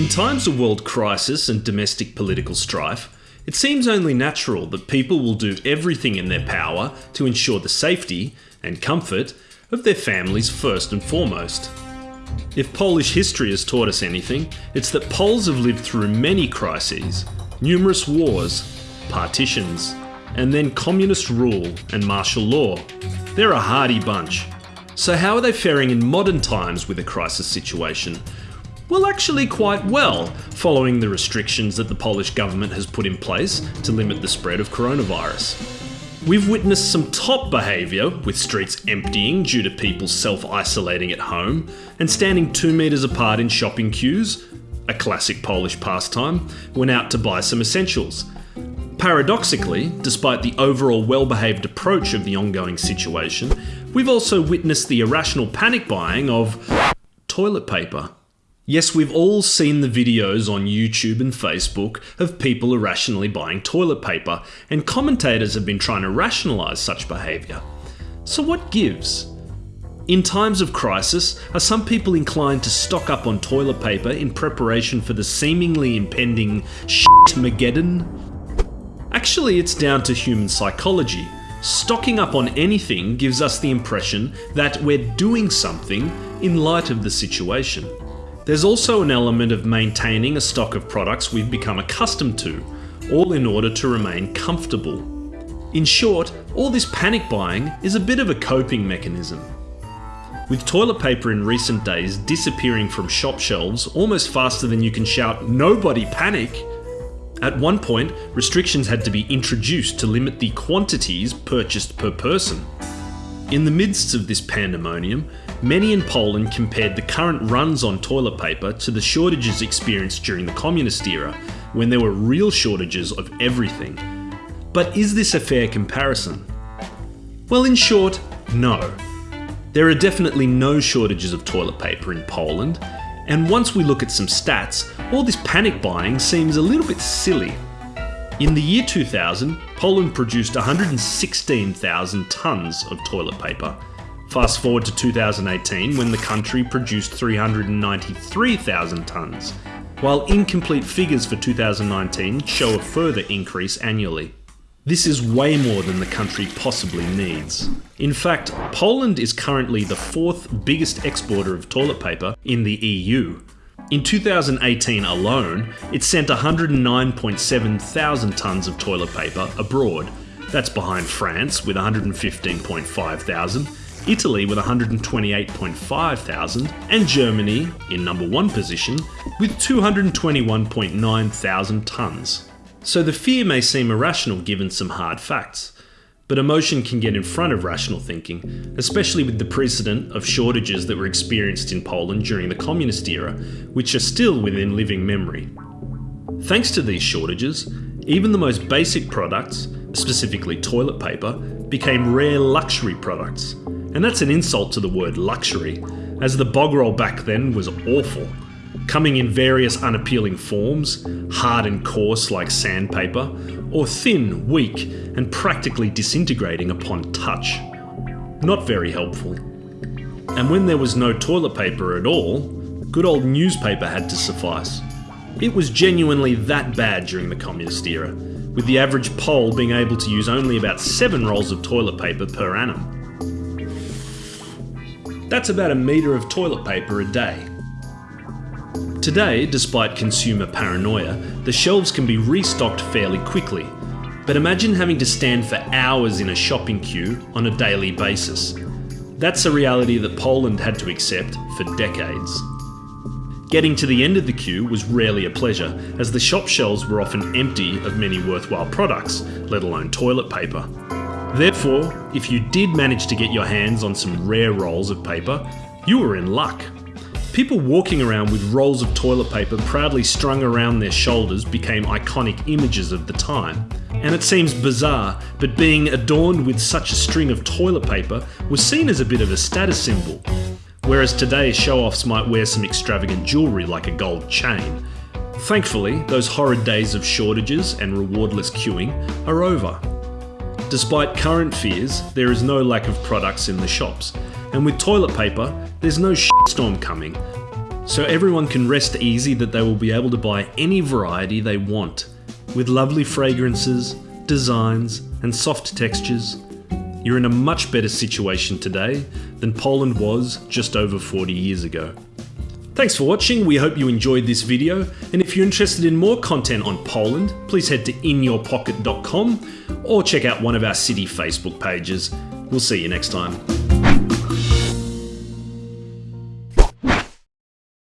In times of world crisis and domestic political strife, it seems only natural that people will do everything in their power to ensure the safety and comfort of their families first and foremost. If Polish history has taught us anything, it's that Poles have lived through many crises, numerous wars, partitions, and then communist rule and martial law. They're a hardy bunch. So, how are they faring in modern times with a crisis situation? Well, actually, quite well, following the restrictions that the Polish government has put in place to limit the spread of coronavirus. We've witnessed some top behaviour, with streets emptying due to people self isolating at home and standing two metres apart in shopping queues, a classic Polish pastime, when out to buy some essentials. Paradoxically, despite the overall well behaved approach of the ongoing situation, we've also witnessed the irrational panic buying of toilet paper. Yes, we've all seen the videos on YouTube and Facebook of people irrationally buying toilet paper, and commentators have been trying to rationalise such behaviour. So, what gives? In times of crisis, are some people inclined to stock up on toilet paper in preparation for the seemingly impending shit-mageddon? Actually, it's down to human psychology. Stocking up on anything gives us the impression that we're doing something in light of the situation. There's also an element of maintaining a stock of products we've become accustomed to, all in order to remain comfortable. In short, all this panic buying is a bit of a coping mechanism. With toilet paper in recent days disappearing from shop shelves almost faster than you can shout, Nobody panic! At one point, restrictions had to be introduced to limit the quantities purchased per person. In the midst of this pandemonium, many in Poland compared the current runs on toilet paper to the shortages experienced during the communist era, when there were real shortages of everything. But is this a fair comparison? Well, in short, no. There are definitely no shortages of toilet paper in Poland, and once we look at some stats, all this panic buying seems a little bit silly. In the year 2000, Poland produced 116,000 tonnes of toilet paper. Fast forward to 2018 when the country produced 393,000 tonnes, while incomplete figures for 2019 show a further increase annually. This is way more than the country possibly needs. In fact, Poland is currently the fourth biggest exporter of toilet paper in the EU, in 2018 alone, it sent 109.7 thousand tonnes of toilet paper abroad. That's behind France with 115.5 thousand, Italy with 128.5 thousand, and Germany in number one position with 221.9 thousand tonnes. So the fear may seem irrational given some hard facts. But emotion can get in front of rational thinking, especially with the precedent of shortages that were experienced in Poland during the communist era, which are still within living memory. Thanks to these shortages, even the most basic products, specifically toilet paper, became rare luxury products. And that's an insult to the word luxury, as the bog roll back then was awful coming in various unappealing forms, hard and coarse like sandpaper, or thin, weak, and practically disintegrating upon touch. Not very helpful. And when there was no toilet paper at all, good old newspaper had to suffice. It was genuinely that bad during the communist era, with the average Pole being able to use only about 7 rolls of toilet paper per annum. That's about a metre of toilet paper a day. Today, despite consumer paranoia, the shelves can be restocked fairly quickly. But imagine having to stand for hours in a shopping queue on a daily basis. That's a reality that Poland had to accept for decades. Getting to the end of the queue was rarely a pleasure, as the shop shelves were often empty of many worthwhile products, let alone toilet paper. Therefore, if you did manage to get your hands on some rare rolls of paper, you were in luck. People walking around with rolls of toilet paper proudly strung around their shoulders became iconic images of the time. And it seems bizarre, but being adorned with such a string of toilet paper was seen as a bit of a status symbol. Whereas today, show offs might wear some extravagant jewellery like a gold chain. Thankfully, those horrid days of shortages and rewardless queuing are over. Despite current fears, there is no lack of products in the shops, and with toilet paper, there's no shitstorm coming. so everyone can rest easy that they will be able to buy any variety they want, with lovely fragrances, designs, and soft textures. You're in a much better situation today than Poland was just over 40 years ago. Thanks for watching, we hope you enjoyed this video, and if you're interested in more content on Poland, please head to inyourpocket.com or check out one of our city Facebook pages. We'll see you next time.